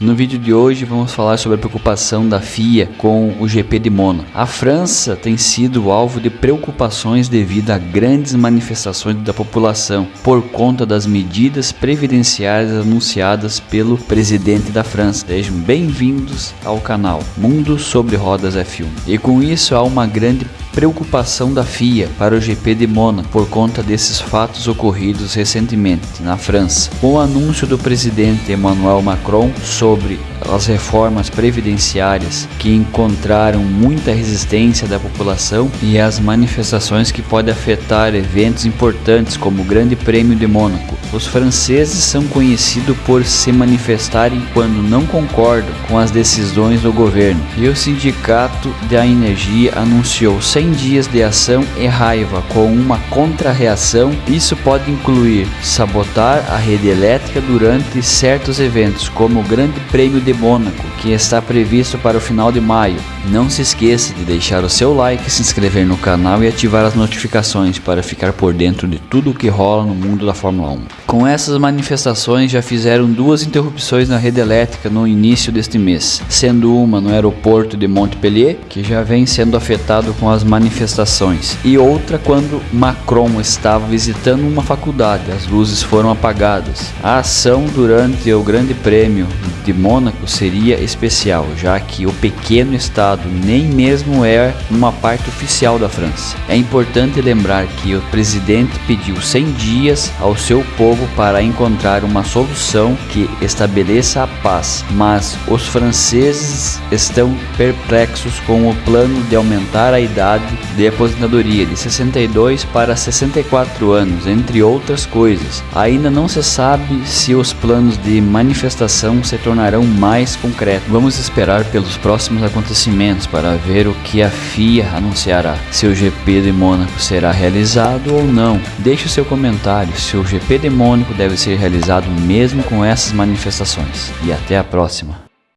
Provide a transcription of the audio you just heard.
No vídeo de hoje vamos falar sobre a preocupação da FIA com o GP de Mônaco. A França tem sido alvo de preocupações devido a grandes manifestações da população por conta das medidas previdenciárias anunciadas pelo presidente da França. Sejam bem-vindos ao canal Mundo sobre Rodas F1. E com isso há uma grande preocupação da FIA para o GP de Mônaco por conta desses fatos ocorridos recentemente na França. Com o anúncio do presidente Emmanuel Macron sobre as reformas previdenciárias que encontraram muita resistência da população e as manifestações que podem afetar eventos importantes como o Grande Prêmio de Mônaco. Os franceses são conhecidos por se manifestarem quando não concordam com as decisões do governo, e o Sindicato da Energia anunciou 100 dias de ação e raiva com uma contra-reação. Isso pode incluir sabotar a rede elétrica durante certos eventos, como o Grande Prêmio de Mônaco, que está previsto para o final de maio. Não se esqueça de deixar o seu like, se inscrever no canal e ativar as notificações para ficar por dentro de tudo o que rola no mundo da Fórmula 1. Com essas manifestações já fizeram duas interrupções na rede elétrica no início deste mês, sendo uma no aeroporto de Montpellier, que já vem sendo afetado com as manifestações, e outra quando Macron estava visitando uma faculdade, as luzes foram apagadas. A ação durante o Grande Prêmio de Mônaco seria especial, já que o pequeno estado nem mesmo é uma parte oficial da França. É importante lembrar que o presidente pediu 100 dias ao seu povo para encontrar uma solução que estabeleça a paz, mas os franceses estão perplexos com o plano de aumentar a idade de aposentadoria de 62 para 64 anos, entre outras coisas. Ainda não se sabe se os planos de manifestação se tornarão mais concretos. Vamos esperar pelos próximos acontecimentos para ver o que a FIA anunciará, se o GP de Mônaco será realizado ou não. Deixe o seu comentário se o GP de Mônaco deve ser realizado mesmo com essas manifestações. E até a próxima.